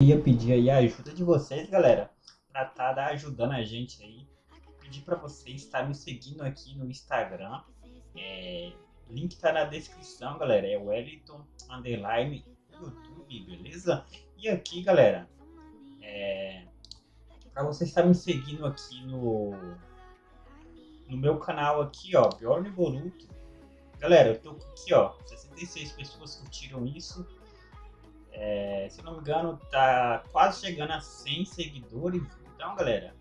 ia pedir aí a ajuda de vocês, galera, para estar tá ajudando a gente aí. Pedir para vocês estar me seguindo aqui no Instagram. É, link tá na descrição, galera. É Wellington Underline YouTube, beleza? E aqui, galera, é, para vocês estar me seguindo aqui no no meu canal aqui, ó, Bjorn Boruto. Galera, eu tô aqui, ó, 66 pessoas curtiram isso. É, se não me engano, tá quase chegando a 100 seguidores. Então, galera,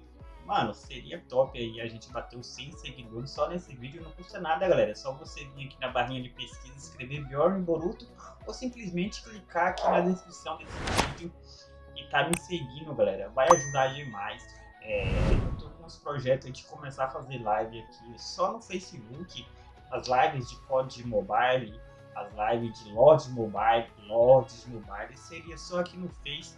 mano, seria top aí a gente bater os 100 seguidores só nesse vídeo. Não custa nada, galera. É só você vir aqui na barrinha de pesquisa, escrever Bjorn Boruto ou simplesmente clicar aqui na descrição desse vídeo e tá me seguindo, galera. Vai ajudar demais. É, eu tô com uns projetos de começar a fazer live aqui só no Facebook. As lives de COD Mobile, as lives de Lords Mobile, Lords Mobile, seria só aqui no Face.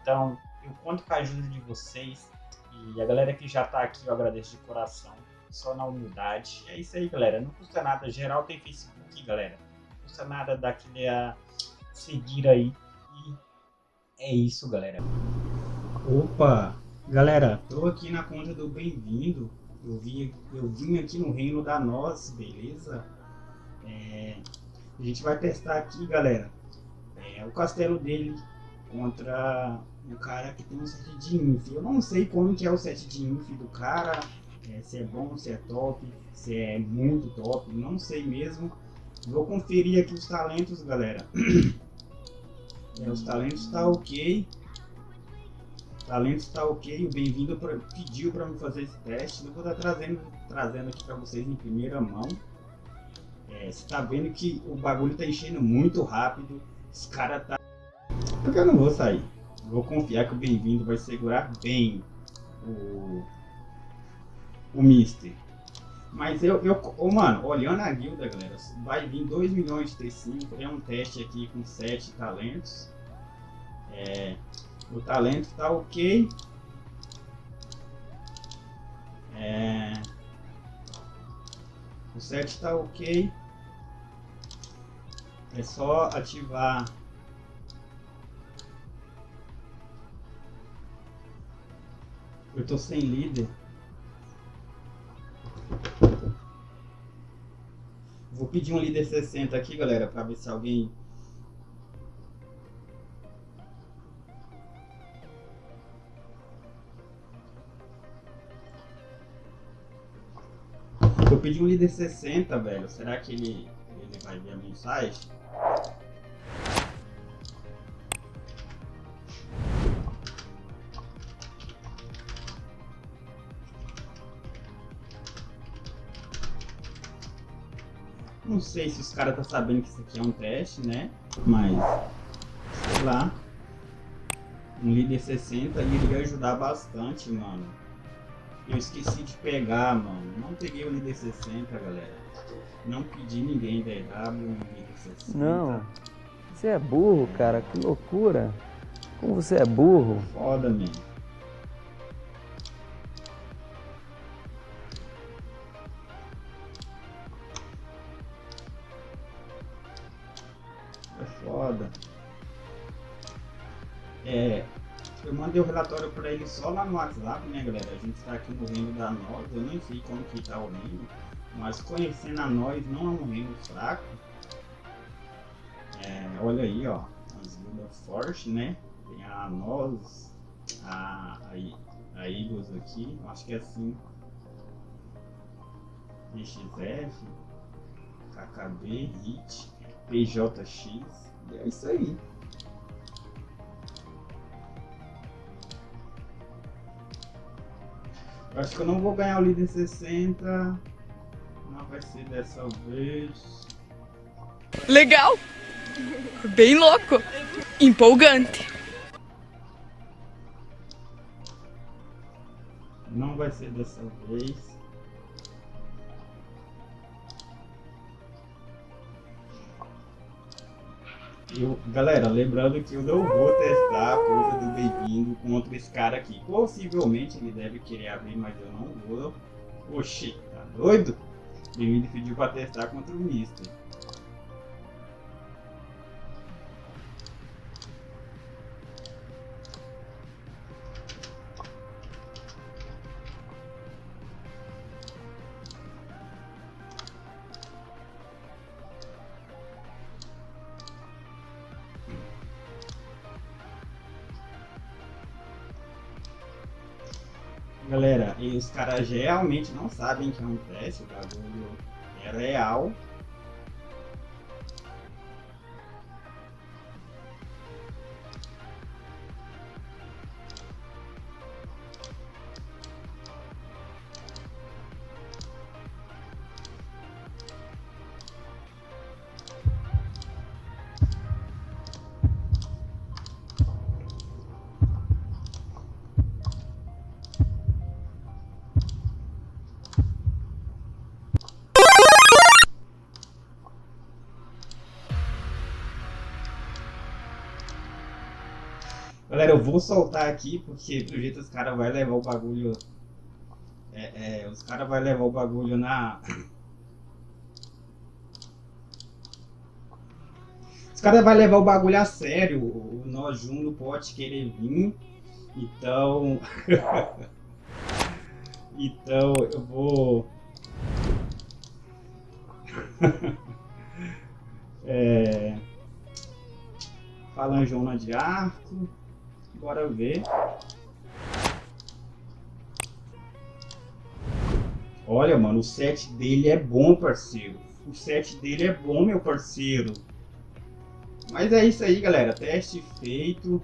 Então, eu conto com a ajuda de vocês. E a galera que já tá aqui, eu agradeço de coração. Só na humildade. É isso aí, galera. Não custa nada. Geral tem Facebook, galera. Não custa nada daquele a seguir aí. E é isso, galera. Opa! Galera, tô aqui na conta do Bem-vindo. Eu vim, eu vim aqui no reino da Nós, beleza? A gente vai testar aqui, galera, é, o castelo dele contra o cara que tem um set de inf. Eu não sei como que é o set de inf do cara, é, se é bom, se é top, se é muito top, não sei mesmo. Vou conferir aqui os talentos, galera. É, os talentos tá ok. Talento está ok, o bem-vindo pediu para me fazer esse teste. Eu vou estar trazendo, trazendo aqui para vocês em primeira mão. É, você tá vendo que o bagulho tá enchendo muito rápido. Os caras tá... Porque eu não vou sair. Vou confiar que o bem-vindo vai segurar bem o... O Mister. Mas eu, eu oh, mano, olhando a guilda, galera, vai vir 2 milhões de T5. É um teste aqui com 7 talentos. É, o talento tá ok. É, o 7 tá ok. É só ativar Eu tô sem líder. Vou pedir um líder 60 aqui, galera, para ver se alguém Eu pedi um líder 60, velho. Será que ele, ele vai ver a mensagem? Sei se os caras tá sabendo que isso aqui é um teste, né? Mas, sei lá. Um líder 60 iria ajudar bastante, mano. Eu esqueci de pegar, mano. Não peguei o líder 60, galera. Não pedi ninguém da EW, líder 60. Não. Você é burro, cara. Que loucura. Como você é burro. Foda, man. Mandei o relatório para ele só lá no WhatsApp, né, galera? A gente está aqui no reino da nós, eu nem sei como que tá o reino, mas conhecendo a nós não é um reino fraco. É, olha aí, ó, as guildas fortes, né? Tem a nós, a, a, a aqui, acho que é assim. XF, KKB, HIT, PJX, e é isso aí. Acho que eu não vou ganhar o líder 60. Não vai ser dessa vez. Legal! Bem louco! Empolgante! Não vai ser dessa vez. Eu, galera, lembrando que eu não vou testar a coisa do bem-vindo contra esse cara aqui. Possivelmente ele deve querer abrir, mas eu não vou. Oxi, tá doido? Bem-vindo pediu pra testar contra o Mister. Galera, e os caras realmente não sabem que é um teste, o bagulho é real. Galera, eu vou soltar aqui porque pelo jeito os caras vão levar o bagulho. É, é, os caras vão levar o bagulho na. Os caras vão levar o bagulho a sério. O Nojun não pode querer vir. Então. então eu vou. é... Falanjona de arco. Bora ver. Olha, mano, o set dele é bom, parceiro. O set dele é bom, meu parceiro. Mas é isso aí, galera. Teste feito.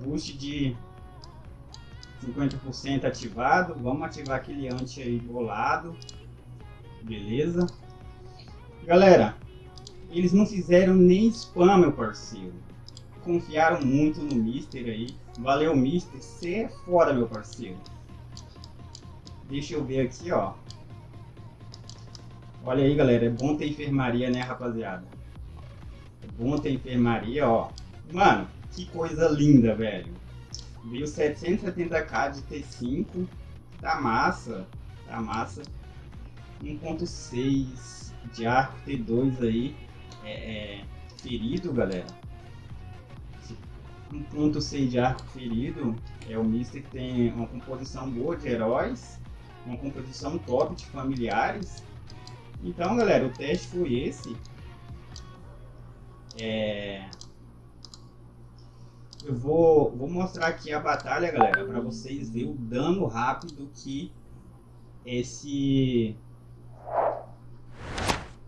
Boost de 50% ativado. Vamos ativar aquele anti aí bolado. Beleza. Galera, eles não fizeram nem spam, meu parceiro confiaram muito no Mister aí. Valeu, Mister. Você é foda, meu parceiro. Deixa eu ver aqui, ó. Olha aí, galera. É bom ter enfermaria, né, rapaziada? É bom ter enfermaria, ó. Mano, que coisa linda, velho. Veio 770k de T5. Tá massa. Tá massa. 1.6 de arco T2 aí. É, é, ferido, galera. 1.6 de arco ferido é o Mister que tem uma composição boa de heróis, uma composição top de familiares. Então, galera, o teste foi esse. É... Eu vou, vou mostrar aqui a batalha, galera, para vocês verem o dano rápido que esse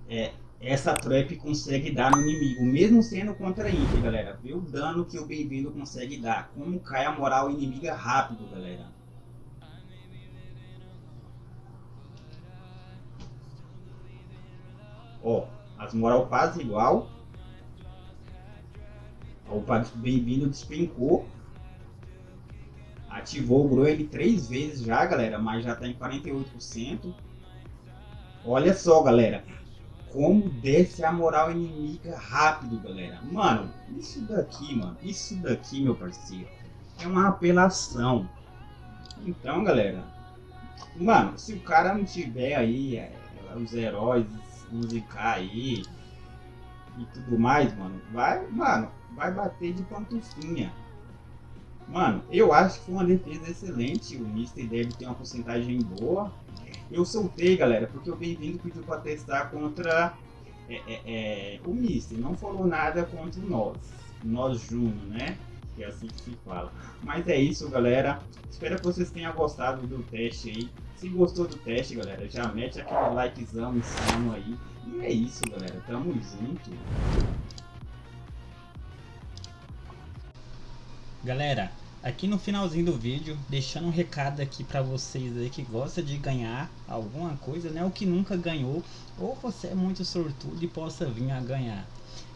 é, essa trap consegue dar no inimigo, mesmo sendo contra Inter, galera. Vê o dano que o bem-vindo consegue dar. Como cai a moral inimiga rápido, galera. Ó, as moral quase igual. O bem-vindo despencou. Ativou o Groen três vezes já, galera, mas já tá em 48%. Olha só, galera como desce a moral inimiga rápido, galera. Mano, isso daqui, mano, isso daqui, meu parceiro, é uma apelação. Então, galera, mano, se o cara não tiver aí é, os heróis musicar aí e tudo mais, mano, vai, mano, vai bater de pantufinha. Mano, eu acho que foi uma defesa excelente. O Mister deve ter uma porcentagem boa. Eu soltei, galera, porque o Bem-vindo pediu para testar contra é, é, é, o Mister. Não falou nada contra nós, nós Juno, né? Que é assim que se fala. Mas é isso, galera. Espero que vocês tenham gostado do teste aí. Se gostou do teste, galera, já mete aquele likezão insano aí. E é isso, galera. Tamo junto. Galera, aqui no finalzinho do vídeo, deixando um recado aqui para vocês aí que gosta de ganhar alguma coisa, né? O que nunca ganhou, ou você é muito sortudo e possa vir a ganhar.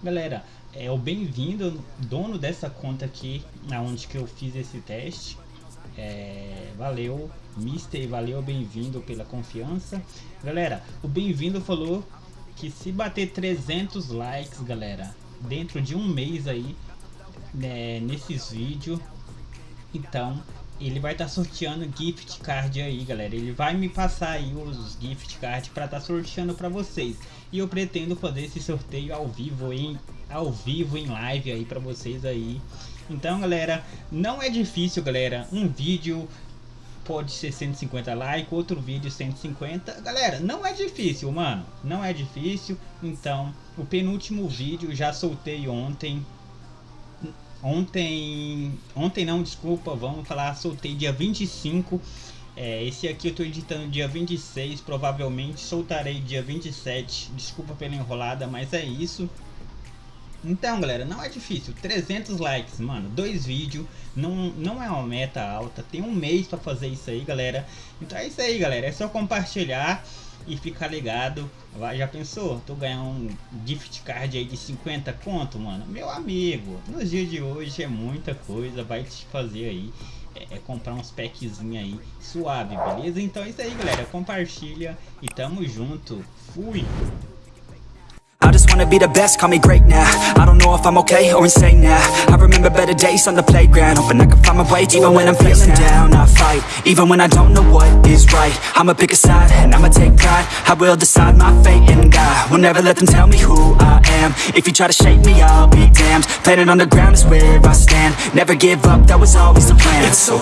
Galera, é o bem-vindo, dono dessa conta aqui, onde que eu fiz esse teste. É, valeu, Mister, valeu, bem-vindo pela confiança. Galera, o bem-vindo falou que se bater 300 likes, galera, dentro de um mês aí, né, nesses vídeos, então, ele vai estar tá sorteando gift card aí, galera. Ele vai me passar aí os gift card para estar tá sorteando para vocês. E eu pretendo fazer esse sorteio ao vivo em ao vivo em live aí para vocês aí. Então, galera, não é difícil, galera. Um vídeo pode ser 150 likes, outro vídeo 150. Galera, não é difícil, mano. Não é difícil. Então, o penúltimo vídeo já soltei ontem Ontem, ontem não, desculpa, vamos falar, soltei dia 25. É, esse aqui eu tô editando dia 26, provavelmente soltarei dia 27. Desculpa pela enrolada, mas é isso. Então, galera, não é difícil. 300 likes, mano. Dois vídeos. Não, não é uma meta alta. Tem um mês pra fazer isso aí, galera. Então é isso aí, galera. É só compartilhar e ficar ligado. Vai, já pensou? Tu ganhar um gift card aí de 50 conto, mano? Meu amigo, nos dias de hoje é muita coisa. Vai te fazer aí. É, é comprar uns packzinhos aí suave, beleza? Então é isso aí, galera. Compartilha e tamo junto. Fui! I just wanna be the best, call me great now. I don't know if I'm okay or insane now. I remember better days on the playground. Hoping I can find my way even when I'm feeling down. I fight, even when I don't know what is right. I'ma pick a side and I'ma take pride. I will decide my fate and I will never let them tell me who I am. If you try to shake me, I'll be damned. Planet on the ground is where I stand. Never give up, that was always the plan. It's so